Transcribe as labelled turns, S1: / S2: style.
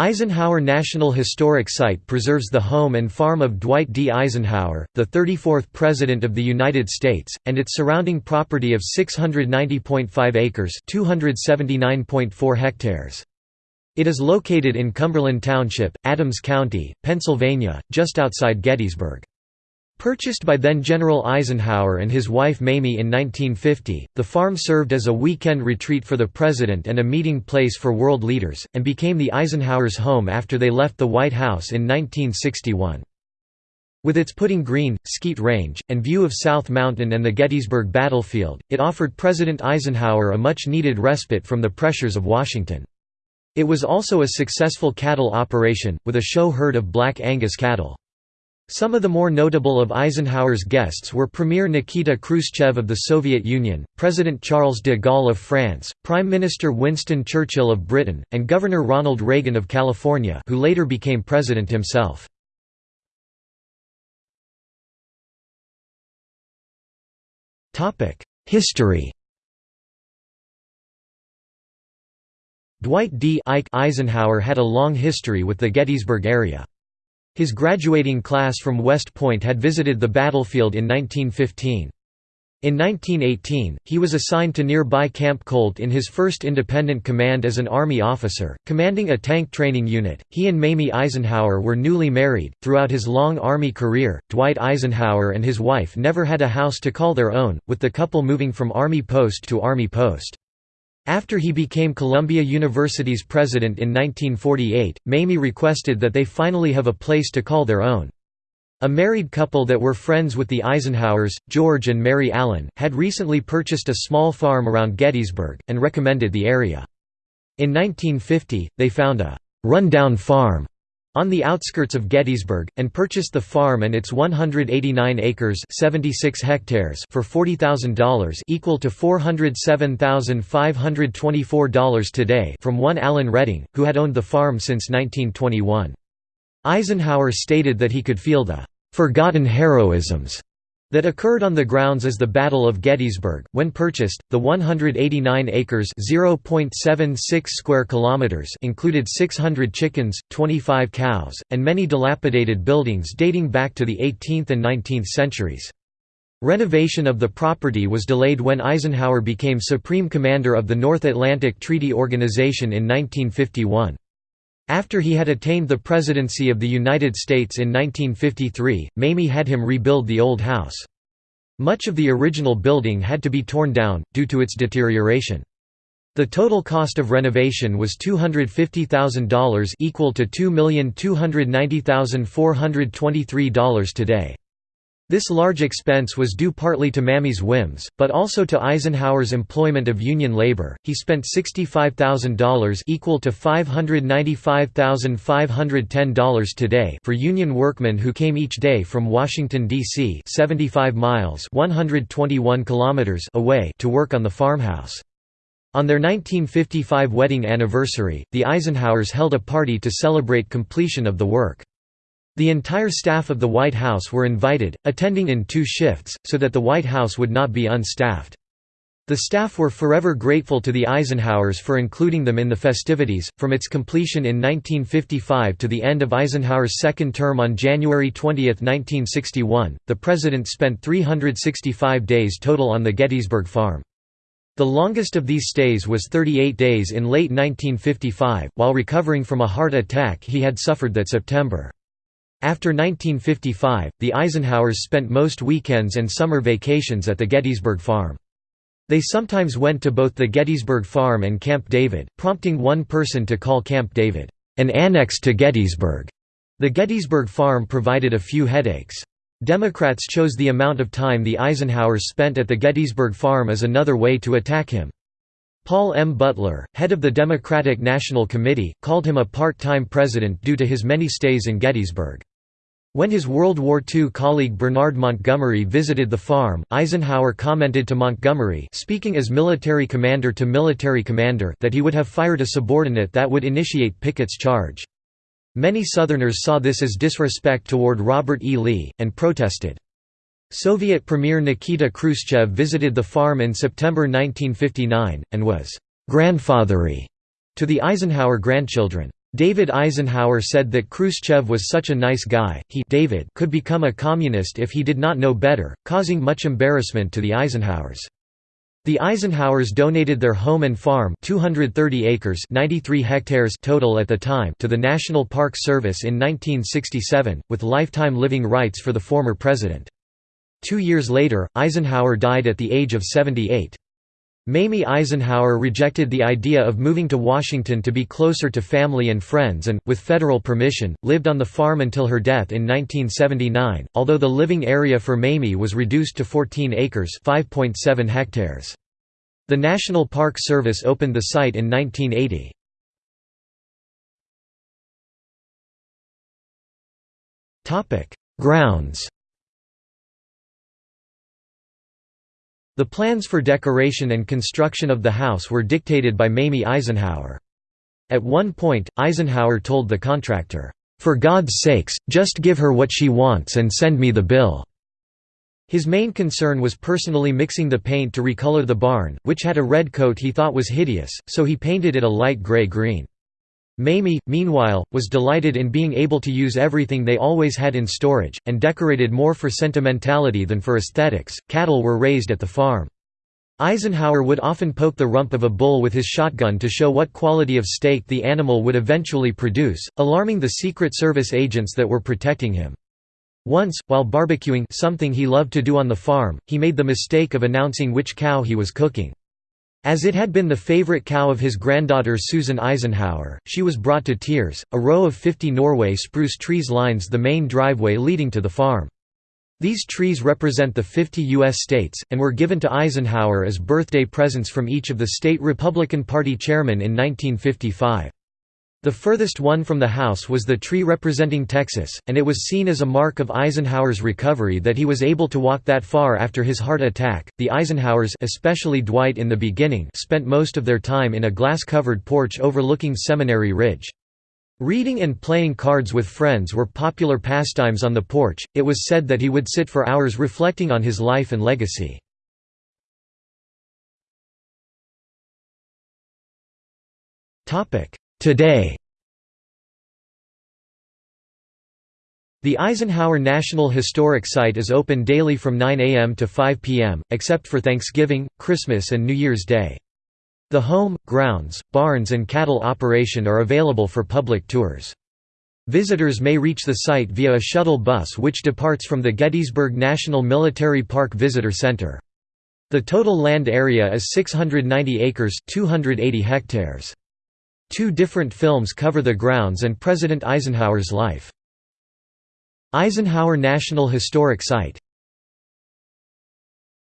S1: Eisenhower National Historic Site preserves the home and farm of Dwight D. Eisenhower, the 34th President of the United States, and its surrounding property of 690.5 acres (279.4 hectares. It is located in Cumberland Township, Adams County, Pennsylvania, just outside Gettysburg. Purchased by then-General Eisenhower and his wife Mamie in 1950, the farm served as a weekend retreat for the president and a meeting place for world leaders, and became the Eisenhowers' home after they left the White House in 1961. With its putting green, skeet range, and view of South Mountain and the Gettysburg battlefield, it offered President Eisenhower a much-needed respite from the pressures of Washington. It was also a successful cattle operation, with a show herd of Black Angus cattle. Some of the more notable of Eisenhower's guests were Premier Nikita Khrushchev of the Soviet Union, President Charles de Gaulle of France, Prime Minister Winston Churchill of Britain, and Governor Ronald Reagan of California who later became president himself. History Dwight D. Eisenhower had a long history with the Gettysburg area. His graduating class from West Point had visited the battlefield in 1915. In 1918, he was assigned to nearby Camp Colt in his first independent command as an Army officer, commanding a tank training unit. He and Mamie Eisenhower were newly married. Throughout his long Army career, Dwight Eisenhower and his wife never had a house to call their own, with the couple moving from Army post to Army post. After he became Columbia University's president in 1948, Mamie requested that they finally have a place to call their own. A married couple that were friends with the Eisenhowers, George and Mary Allen, had recently purchased a small farm around Gettysburg, and recommended the area. In 1950, they found a «run-down farm» on the outskirts of Gettysburg, and purchased the farm and its 189 acres 76 hectares for $40,000 equal to $407,524 today from one Allen Redding, who had owned the farm since 1921. Eisenhower stated that he could feel the «forgotten heroisms» that occurred on the grounds as the Battle of Gettysburg. When purchased, the 189 acres (0.76 square kilometers) included 600 chickens, 25 cows, and many dilapidated buildings dating back to the 18th and 19th centuries. Renovation of the property was delayed when Eisenhower became Supreme Commander of the North Atlantic Treaty Organization in 1951. After he had attained the presidency of the United States in 1953, Mamie had him rebuild the old house. Much of the original building had to be torn down, due to its deterioration. The total cost of renovation was $250,000 equal to $2,290,423 today. This large expense was due partly to Mamie's whims, but also to Eisenhower's employment of union labor. He spent $65,000 equal to $595,510 today for union workmen who came each day from Washington D.C. 75 miles (121 kilometers) away to work on the farmhouse. On their 1955 wedding anniversary, the Eisenhowers held a party to celebrate completion of the work. The entire staff of the White House were invited, attending in two shifts, so that the White House would not be unstaffed. The staff were forever grateful to the Eisenhowers for including them in the festivities. From its completion in 1955 to the end of Eisenhower's second term on January 20, 1961, the president spent 365 days total on the Gettysburg farm. The longest of these stays was 38 days in late 1955, while recovering from a heart attack he had suffered that September. After 1955, the Eisenhowers spent most weekends and summer vacations at the Gettysburg farm. They sometimes went to both the Gettysburg farm and Camp David, prompting one person to call Camp David, an annex to Gettysburg. The Gettysburg farm provided a few headaches. Democrats chose the amount of time the Eisenhowers spent at the Gettysburg farm as another way to attack him. Paul M. Butler, head of the Democratic National Committee, called him a part-time president due to his many stays in Gettysburg. When his World War II colleague Bernard Montgomery visited the farm, Eisenhower commented to Montgomery speaking as military commander to military commander that he would have fired a subordinate that would initiate Pickett's charge. Many Southerners saw this as disrespect toward Robert E. Lee, and protested. Soviet Premier Nikita Khrushchev visited the farm in September 1959, and was «grandfathery» to the Eisenhower grandchildren. David Eisenhower said that Khrushchev was such a nice guy, he David could become a communist if he did not know better, causing much embarrassment to the Eisenhowers. The Eisenhowers donated their home and farm 230 acres 93 hectares total at the time to the National Park Service in 1967, with lifetime living rights for the former president. Two years later, Eisenhower died at the age of 78. Mamie Eisenhower rejected the idea of moving to Washington to be closer to family and friends and, with federal permission, lived on the farm until her death in 1979, although the living area for Mamie was reduced to 14 acres hectares. The National Park Service opened the site in 1980. Grounds The plans for decoration and construction of the house were dictated by Mamie Eisenhower. At one point, Eisenhower told the contractor, "'For God's sakes, just give her what she wants and send me the bill.'" His main concern was personally mixing the paint to recolor the barn, which had a red coat he thought was hideous, so he painted it a light gray-green. Mamie, meanwhile, was delighted in being able to use everything they always had in storage, and decorated more for sentimentality than for aesthetics. Cattle were raised at the farm. Eisenhower would often poke the rump of a bull with his shotgun to show what quality of steak the animal would eventually produce, alarming the Secret Service agents that were protecting him. Once, while barbecuing something he loved to do on the farm, he made the mistake of announcing which cow he was cooking. As it had been the favorite cow of his granddaughter Susan Eisenhower, she was brought to tears. A row of 50 Norway spruce trees lines the main driveway leading to the farm. These trees represent the 50 U.S. states, and were given to Eisenhower as birthday presents from each of the state Republican Party chairmen in 1955. The furthest one from the house was the tree representing Texas, and it was seen as a mark of Eisenhower's recovery that he was able to walk that far after his heart attack. The Eisenhowers, especially Dwight in the beginning, spent most of their time in a glass-covered porch overlooking Seminary Ridge. Reading and playing cards with friends were popular pastimes on the porch. It was said that he would sit for hours reflecting on his life and legacy. Topic: Today The Eisenhower National Historic Site is open daily from 9 a.m. to 5 p.m., except for Thanksgiving, Christmas and New Year's Day. The home, grounds, barns and cattle operation are available for public tours. Visitors may reach the site via a shuttle bus which departs from the Gettysburg National Military Park Visitor Center. The total land area is 690 acres 280 hectares. Two different films cover the grounds and President Eisenhower's life. Eisenhower National Historic Site